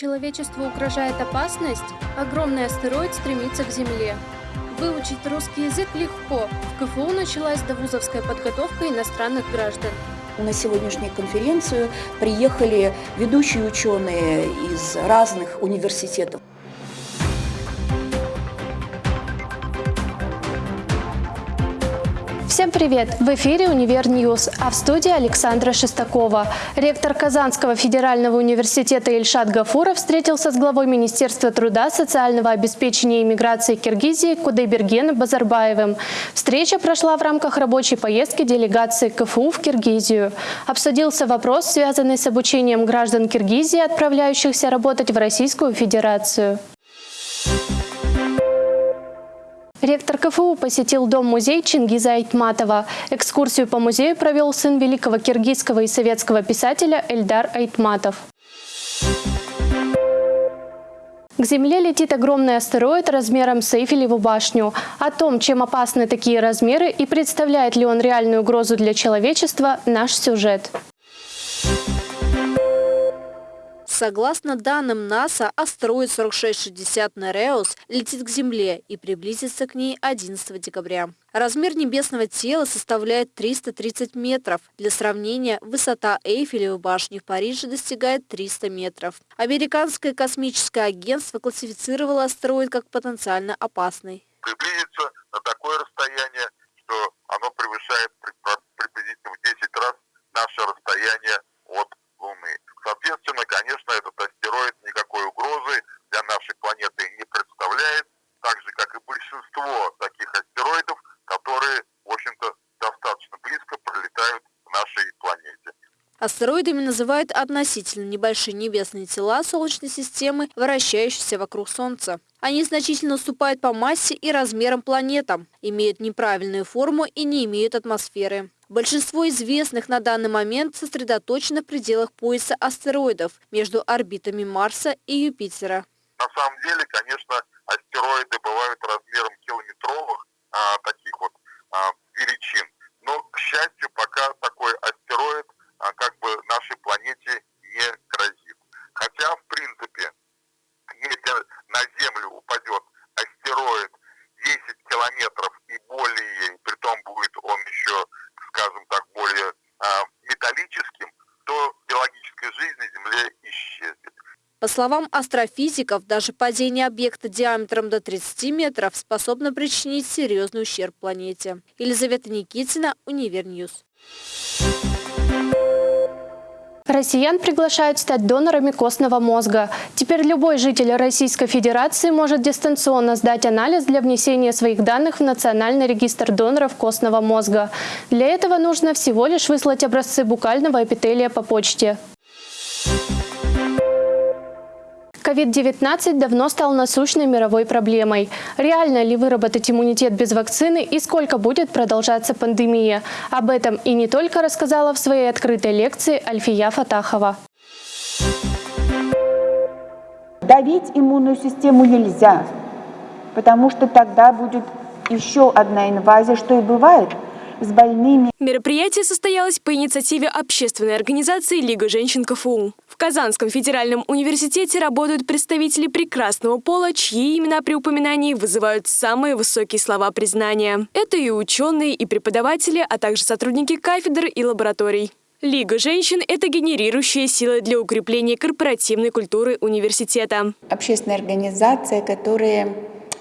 Человечеству угрожает опасность? Огромный астероид стремится к Земле. Выучить русский язык легко. В КФУ началась довузовская подготовка иностранных граждан. На сегодняшнюю конференцию приехали ведущие ученые из разных университетов. Всем привет! В эфире «Univer News», а в студии Александра Шестакова. Ректор Казанского федерального университета Ильшат Гафуров встретился с главой Министерства труда, социального обеспечения и миграции Киргизии Кудайбергеном Базарбаевым. Встреча прошла в рамках рабочей поездки делегации КФУ в Киргизию. Обсудился вопрос, связанный с обучением граждан Киргизии, отправляющихся работать в Российскую Федерацию. Ректор КФУ посетил дом-музей Чингиза Айтматова. Экскурсию по музею провел сын великого киргизского и советского писателя Эльдар Айтматов. К Земле летит огромный астероид размером с Эйфелеву башню. О том, чем опасны такие размеры и представляет ли он реальную угрозу для человечества, наш сюжет. Согласно данным НАСА, астероид 4660 Нереус летит к Земле и приблизится к ней 11 декабря. Размер небесного тела составляет 330 метров. Для сравнения, высота Эйфелевой башни в Париже достигает 300 метров. Американское космическое агентство классифицировало астероид как потенциально опасный. Приблизится на такое расстояние, что оно превышает приблизительно в 10 раз наше расстояние от Луны. Соответственно, конечно, этот астероид никакой угрозы для нашей планеты не представляет, так же, как и большинство таких астероидов, которые, в общем-то, достаточно близко пролетают к нашей планете. Астероидами называют относительно небольшие небесные тела Солнечной системы, вращающиеся вокруг Солнца. Они значительно уступают по массе и размерам планетам, имеют неправильную форму и не имеют атмосферы. Большинство известных на данный момент сосредоточено в пределах пояса астероидов между орбитами Марса и Юпитера. На самом деле, конечно, астероиды бывают размером километровых а, таких вот а, величин. Но, к счастью, пока такой астероид а, как бы нашей планете не грозит. Хотя, в принципе, если на Землю упадет астероид 10 километров и более, при том будет он еще скажем так, более а, металлическим, то биологическая жизнь на Земле исчезнет. По словам астрофизиков, даже падение объекта диаметром до 30 метров способно причинить серьезный ущерб планете. Елизавета Никитина, Univer News. Россиян приглашают стать донорами костного мозга. Теперь любой житель Российской Федерации может дистанционно сдать анализ для внесения своих данных в Национальный регистр доноров костного мозга. Для этого нужно всего лишь выслать образцы букального эпителия по почте. COVID-19 давно стал насущной мировой проблемой. Реально ли выработать иммунитет без вакцины и сколько будет продолжаться пандемия? Об этом и не только рассказала в своей открытой лекции Альфия Фатахова. Давить иммунную систему нельзя, потому что тогда будет еще одна инвазия, что и бывает с больными. Мероприятие состоялось по инициативе общественной организации «Лига женщин КФУ». Казанском федеральном университете работают представители прекрасного пола, чьи имена при упоминании вызывают самые высокие слова признания. Это и ученые, и преподаватели, а также сотрудники кафедр и лабораторий. Лига женщин – это генерирующая сила для укрепления корпоративной культуры университета. Общественная организация, которая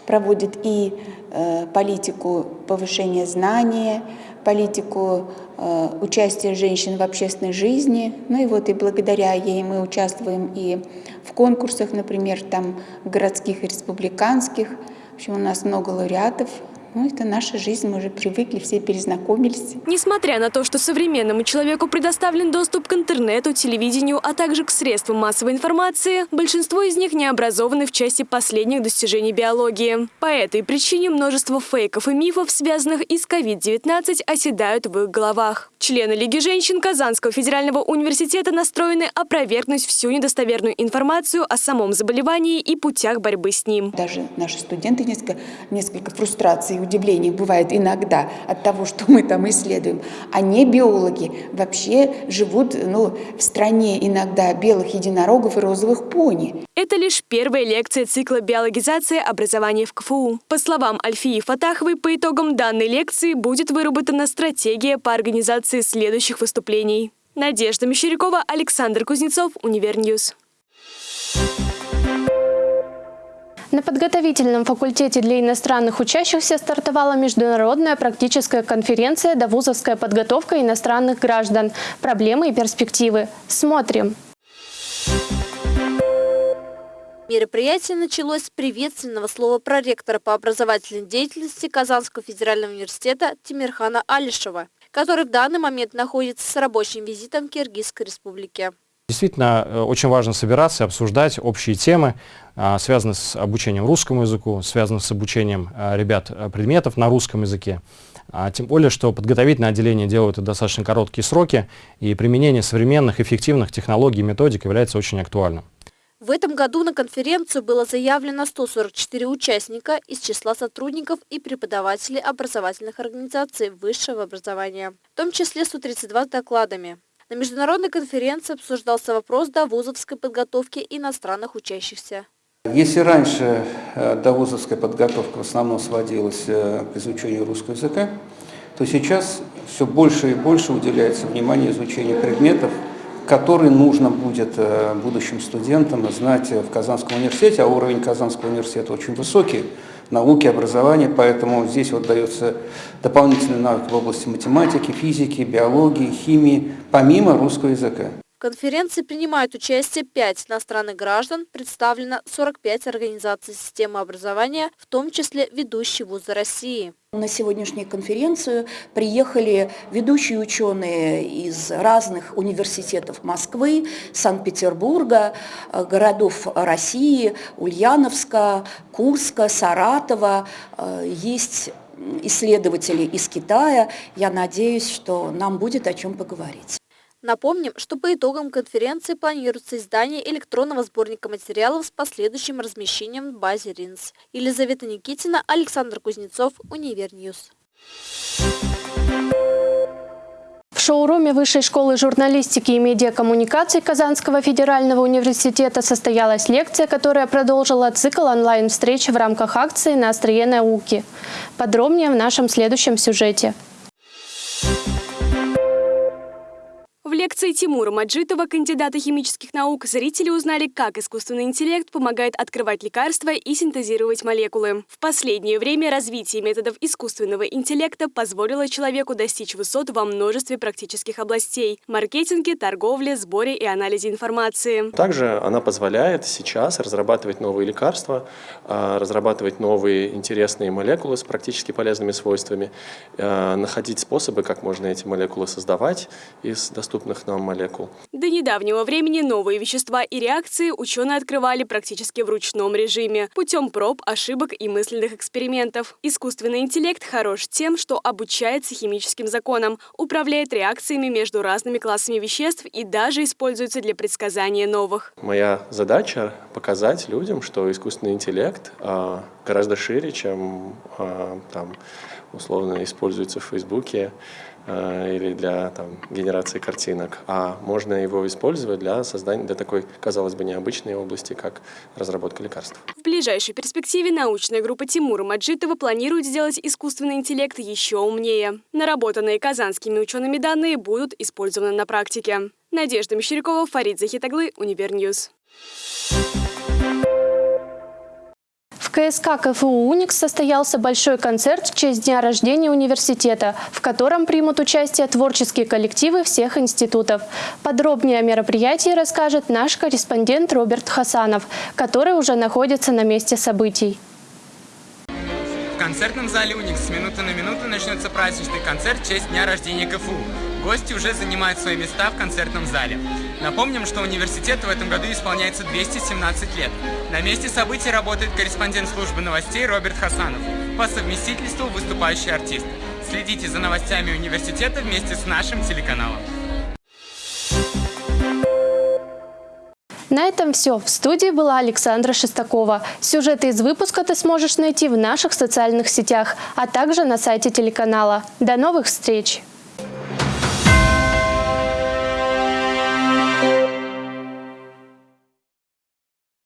проводит и э, политику повышения знания, политику э, участия женщин в общественной жизни. Ну и вот и благодаря ей мы участвуем и в конкурсах, например, там городских и республиканских. В общем, у нас много лауреатов ну, это наша жизнь, мы уже привыкли, все перезнакомились. Несмотря на то, что современному человеку предоставлен доступ к интернету, телевидению, а также к средствам массовой информации, большинство из них не образованы в части последних достижений биологии. По этой причине множество фейков и мифов, связанных и с COVID-19, оседают в их головах. Члены Лиги женщин Казанского федерального университета настроены опровергнуть всю недостоверную информацию о самом заболевании и путях борьбы с ним. Даже наши студенты несколько, несколько фрустраций удивление бывает иногда от того, что мы там исследуем, а не биологи вообще живут ну, в стране иногда белых единорогов и розовых пони. Это лишь первая лекция цикла биологизации образования в КФУ. По словам Альфии Фатаховой, по итогам данной лекции будет выработана стратегия по организации следующих выступлений. Надежда Мещерякова, Александр Кузнецов, Univer News. На подготовительном факультете для иностранных учащихся стартовала международная практическая конференция «Довузовская подготовка иностранных граждан. Проблемы и перспективы». Смотрим. Мероприятие началось с приветственного слова проректора по образовательной деятельности Казанского федерального университета Тимирхана Алишева, который в данный момент находится с рабочим визитом в Киргизской республике. Действительно, э, очень важно собираться и обсуждать общие темы, а, связанные с обучением русскому языку, связанные с обучением а, ребят э, предметов на русском языке. А тем более, что подготовительное отделение делают достаточно короткие сроки, и применение современных эффективных технологий и методик является очень актуальным. В этом году на конференцию было заявлено 144 участника из числа сотрудников и преподавателей образовательных организаций высшего образования, в том числе 132 с докладами. На международной конференции обсуждался вопрос довузовской подготовки иностранных учащихся. Если раньше э, довузовская подготовка в основном сводилась э, к изучению русского языка, то сейчас все больше и больше уделяется внимание изучению предметов, который нужно будет э, будущим студентам знать в Казанском университете, а уровень Казанского университета очень высокий, науки, образования, поэтому здесь вот дается дополнительный навык в области математики, физики, биологии, химии, помимо русского языка. В конференции принимают участие 5 иностранных граждан, представлено 45 организаций системы образования, в том числе ведущие вузы России. На сегодняшнюю конференцию приехали ведущие ученые из разных университетов Москвы, Санкт-Петербурга, э, городов России, Ульяновска, Курска, Саратова. Э, есть исследователи из Китая. Я надеюсь, что нам будет о чем поговорить. Напомним, что по итогам конференции планируется издание электронного сборника материалов с последующим размещением в базе РИНЦ. Елизавета Никитина, Александр Кузнецов, Univer News. В шоуруме Высшей школы журналистики и медиакоммуникаций Казанского федерального университета состоялась лекция, которая продолжила цикл онлайн-встреч в рамках акции «На острие науки». Подробнее в нашем следующем сюжете. Лекции Тимура Маджитова, кандидата химических наук, зрители узнали, как искусственный интеллект помогает открывать лекарства и синтезировать молекулы. В последнее время развитие методов искусственного интеллекта позволило человеку достичь высот во множестве практических областей – маркетинге, торговле, сборе и анализе информации. Также она позволяет сейчас разрабатывать новые лекарства, а, разрабатывать новые интересные молекулы с практически полезными свойствами, а, находить способы, как можно эти молекулы создавать из доступных нам молекул. До недавнего времени новые вещества и реакции ученые открывали практически в ручном режиме, путем проб, ошибок и мысленных экспериментов. Искусственный интеллект хорош тем, что обучается химическим законам, управляет реакциями между разными классами веществ и даже используется для предсказания новых. Моя задача – показать людям, что искусственный интеллект а, гораздо шире, чем а, там, условно используется в Фейсбуке, или для там, генерации картинок, а можно его использовать для создания для такой, казалось бы, необычной области, как разработка лекарств. В ближайшей перспективе научная группа Тимура Маджитова планирует сделать искусственный интеллект еще умнее. Наработанные казанскими учеными данные будут использованы на практике. Надежда Мещерякова, Фарид Захитаглы, Univer News. КСК КФУ «Уникс» состоялся большой концерт в честь дня рождения университета, в котором примут участие творческие коллективы всех институтов. Подробнее о мероприятии расскажет наш корреспондент Роберт Хасанов, который уже находится на месте событий. В концертном зале «Уникс» с минуты на минуту начнется праздничный концерт в честь дня рождения КФУ. Гости уже занимают свои места в концертном зале. Напомним, что университету в этом году исполняется 217 лет. На месте событий работает корреспондент службы новостей Роберт Хасанов, по совместительству выступающий артист. Следите за новостями университета вместе с нашим телеканалом. На этом все. В студии была Александра Шестакова. Сюжеты из выпуска ты сможешь найти в наших социальных сетях, а также на сайте телеканала. До новых встреч!